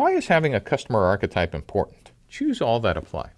Why is having a customer archetype important? Choose all that apply.